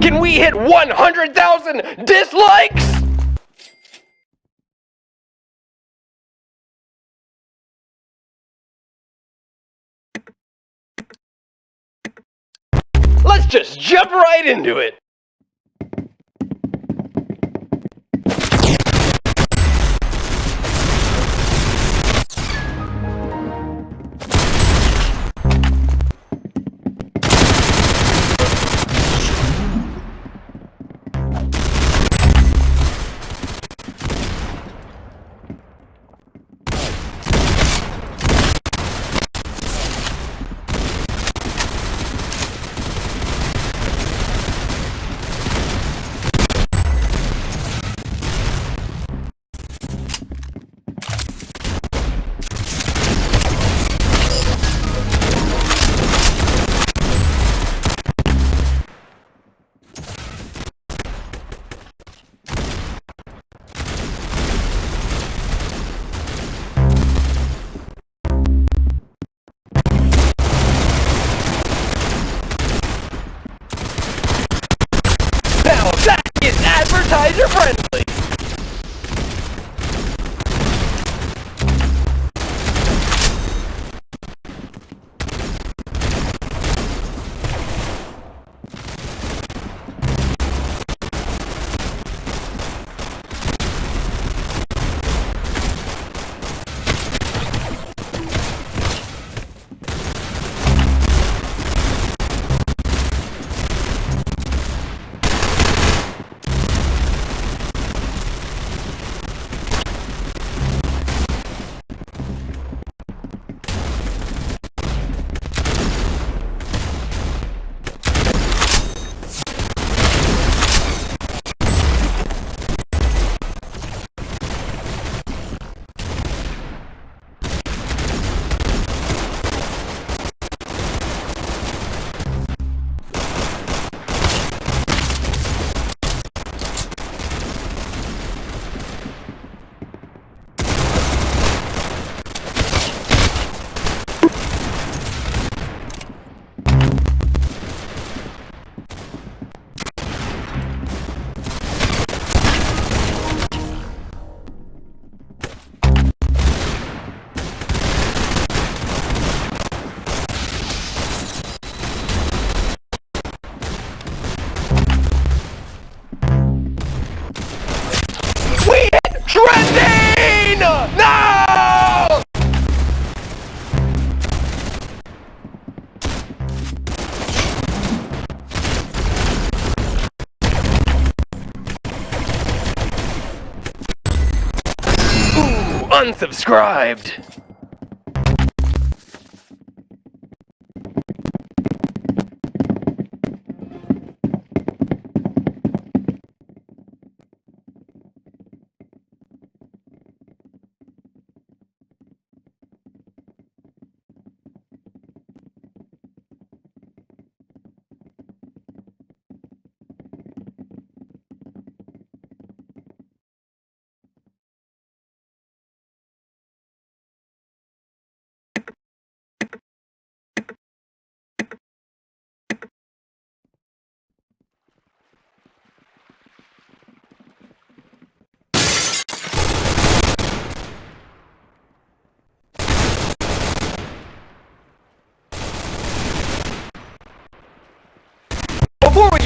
Can we hit 100,000 dislikes? Let's just jump right into it. Unsubscribed.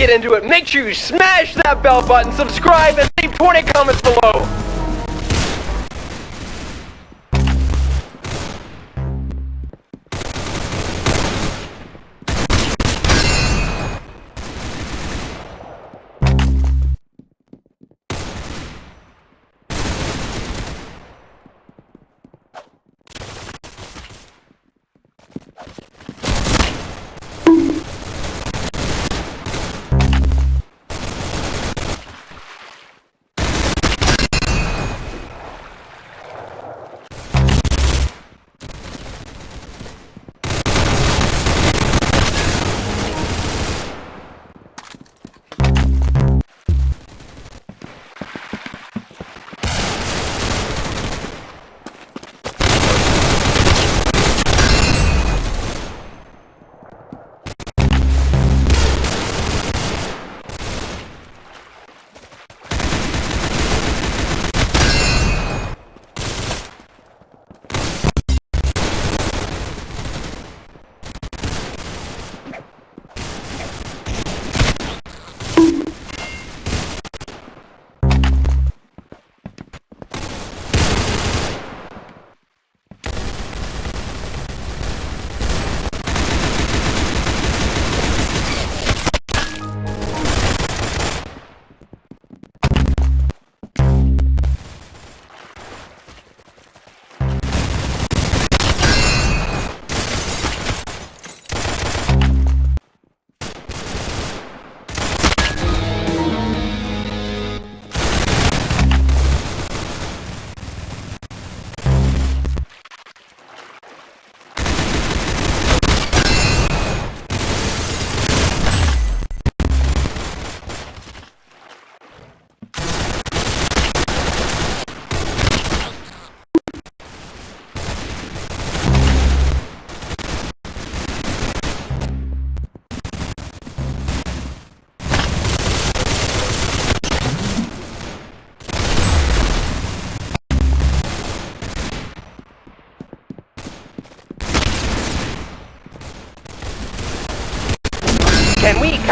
Get into it, make sure you smash that bell button, subscribe, and leave 20 comments below.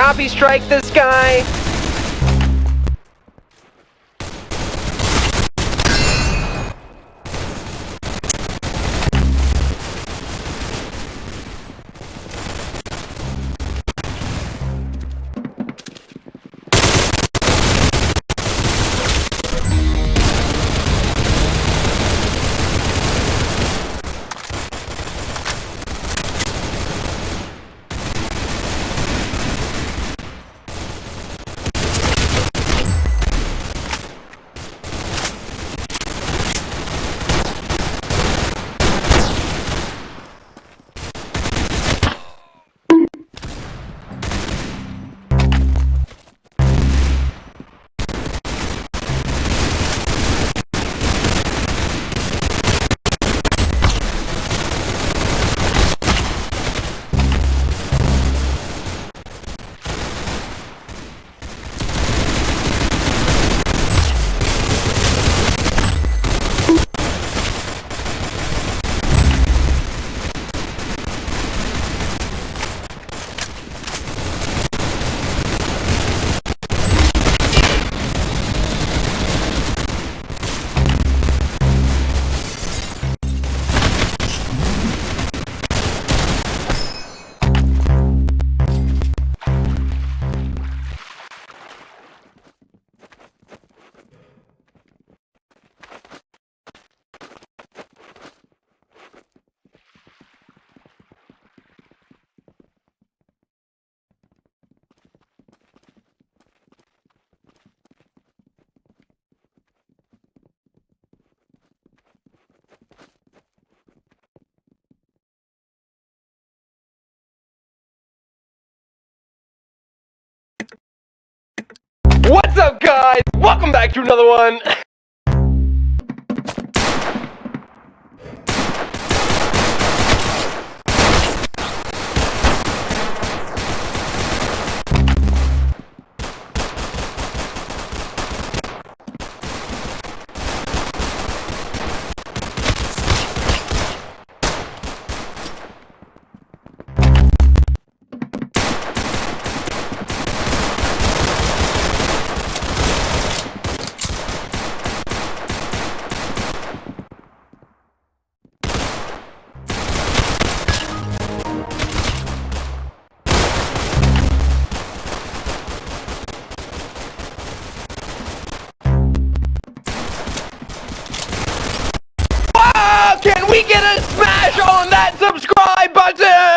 Copy strike this guy? What's up, guys? Welcome back to another one. that subscribe button?